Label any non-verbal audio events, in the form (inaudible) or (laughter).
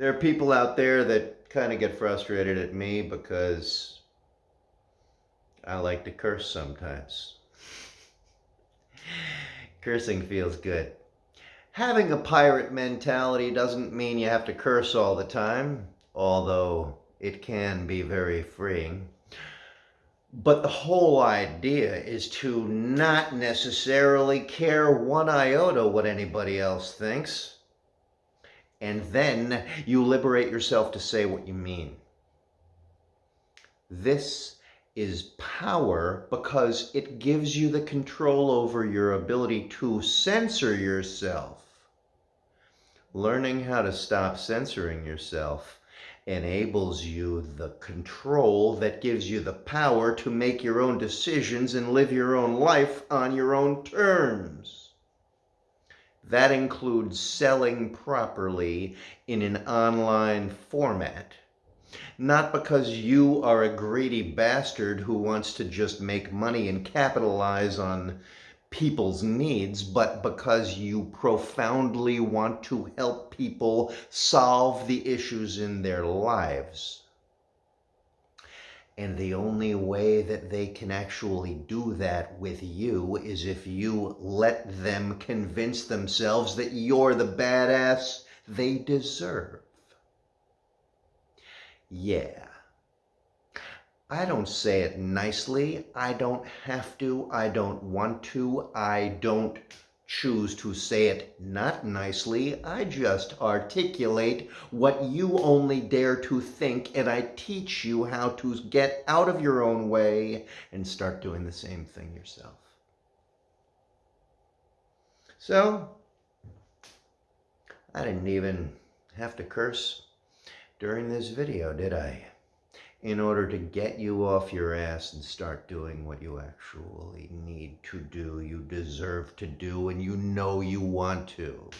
There are people out there that kind of get frustrated at me because I like to curse sometimes. (laughs) Cursing feels good. Having a pirate mentality doesn't mean you have to curse all the time, although it can be very freeing. But the whole idea is to not necessarily care one iota what anybody else thinks. And then you liberate yourself to say what you mean. This is power because it gives you the control over your ability to censor yourself. Learning how to stop censoring yourself enables you the control that gives you the power to make your own decisions and live your own life on your own terms. That includes selling properly in an online format. Not because you are a greedy bastard who wants to just make money and capitalize on people's needs, but because you profoundly want to help people solve the issues in their lives. And the only way that they can actually do that with you is if you let them convince themselves that you're the badass they deserve. Yeah. I don't say it nicely. I don't have to. I don't want to. I don't choose to say it not nicely. I just articulate what you only dare to think, and I teach you how to get out of your own way and start doing the same thing yourself. So, I didn't even have to curse during this video, did I? In order to get you off your ass and start doing what you actually need to do, you deserve to do, and you know you want to.